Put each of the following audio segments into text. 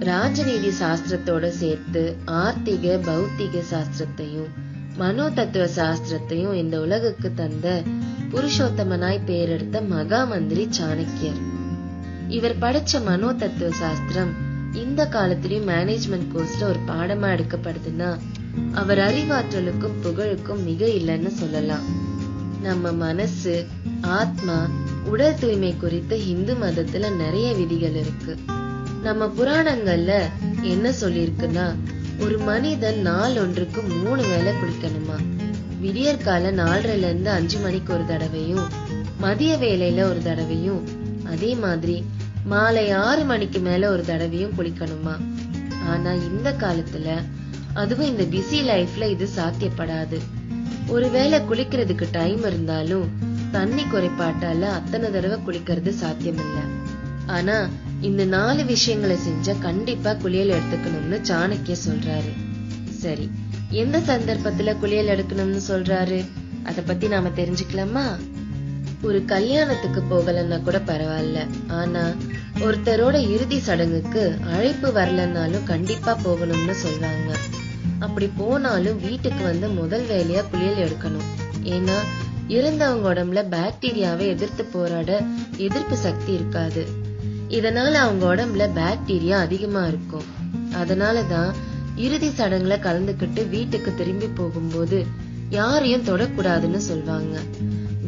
ராஜநீதி சாஸ்திரத்தோட சேர்த்து ஆர்த்திக பௌத்திக சாஸ்திரத்தையும் மனோ தத்துவ சாஸ்திரத்தையும் இந்த உலகுக்கு தந்த புருஷோத்தமனாய் பேரெடுத்த மகா மந்திரி சாணக்கியர். இவர் படிச்ச மனோ தத்துவ சாஸ்திரம் இந்த காலத்திலயும் மேனேஜ்மெண்ட் கோர்ஸ்ல ஒரு பாடமா எடுக்கப்படுதுன்னா அவர் அறிவாற்றலுக்கும் புகழுக்கும் மிக இல்லைன்னு சொல்லலாம். நம்ம மனசு ஆத்மா உடல் தூய்மை குறித்து இந்து மதத்துல நிறைய விதிகள் இருக்கு. நம்ம புராணங்கள்ல என்ன சொல்லிருக்குன்னா ஒரு மனிதன் நாள் ஒன்றுக்கு மூணு வேளை குளிக்கணுமா? விடியற்கால நாலரைல இருந்து அஞ்சு மணிக்கு ஒரு தடவையும் மதிய வேலையில ஒரு தடவையும் அதே மாதிரி மாலை ஆறு மணிக்கு மேல ஒரு தடவையும் குளிக்கணுமா? ஆனா இந்த காலத்துல அதுவும் இந்த பிஸி லைஃப்ல இது சாத்தியப்படாது. ஒருவேளை குளிக்கிறதுக்கு டைம் இருந்தாலும் தண்ணி குறைபாட்டால அத்தனை தடவை குளிக்கிறது சாத்தியம் இல்ல ஆனா இந்த நாலு விஷயங்களை செஞ்சா கண்டிப்பா குளியல் எடுத்துக்கணும்னு சாணக்கிய சொல்றாரு. சரி எந்த சந்தர்ப்பத்துல குளியல் எடுக்கணும்னு சொல்றாரு? அத பத்தி நாம தெரிஞ்சுக்கலாமா? ஒரு கல்யாணத்துக்கு போகலன்னா கூட பரவாயில்ல. ஆனா ஒருத்தரோட இறுதி சடங்குக்கு அழைப்பு வரலன்னாலும் கண்டிப்பா போகணும்னு சொல்றாங்க. அப்படி போனாலும் வீட்டுக்கு வந்து முதல் வேலையா குளியல் எடுக்கணும். ஏன்னா இறந்தவங்க உடம்புல பாக்டீரியாவை எதிர்த்து போராட எதிர்ப்பு சக்தி இருக்காது. இதனால அவங்க உடம்புல பாக்டீரியா அதிகமா இருக்கும். அதனாலதான் இறுதி சடங்குல கலந்துக்கிட்டு வீட்டுக்கு திரும்பி போகும்போது யாரையும் தொடக்கூடாதுன்னு சொல்வாங்க.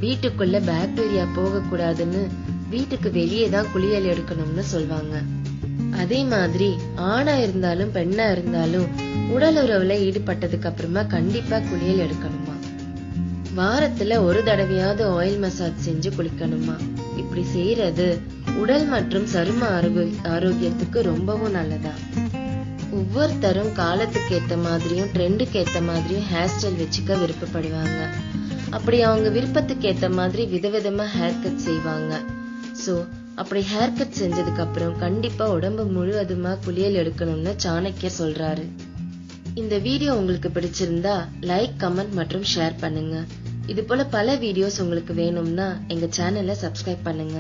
வீட்டுக்குள்ள பாக்டீரியா போக கூடாதுன்னு வீட்டுக்கு வெளியே தான் குளியல் எடுக்கணும்னு சொல்வாங்க. அதே மாதிரி ஆணா இருந்தாலும் பெண்ணா இருந்தாலும் உடல் உறவுல ஈடுபட்டதுக்கு அப்புறமா கண்டிப்பா குளியல் எடுக்கணுமா? வாரத்துல ஒரு தடவையாவது ஆயில் மசாஜ் செஞ்சு குளிக்கணுமா? இப்படி செய்யறது உடல் மற்றும் சரும ஆரோக்கியத்துக்கு ரொம்பவும் நல்லதா? ஒவ்வொருத்தரும் காலத்துக்கு ஏத்த மாதிரியும் ட்ரெண்டுக்கு ஏத்த மாதிரியும் ஹேர் ஸ்டைல் வச்சுக்க விருப்பப்படுவாங்க. அப்படி அவங்க விருப்பத்துக்கு ஏத்த மாதிரி விதவிதமா ஹேர் கட் செய்வாங்க. சோ அப்படி ஹேர் கட் செஞ்சதுக்கு அப்புறம் கண்டிப்பா உடம்பு முழுவதுமா குளியல் எடுக்கணும்னு சாணக்கியர் சொல்றாரு. இந்த வீடியோ உங்களுக்கு பிடிச்சிருந்தா லைக் கமெண்ட் மற்றும் ஷேர் பண்ணுங்க. இது போல பல வீடியோஸ் உங்களுக்கு வேணும்னா எங்க சேனலை சப்ஸ்கிரைப் பண்ணுங்க.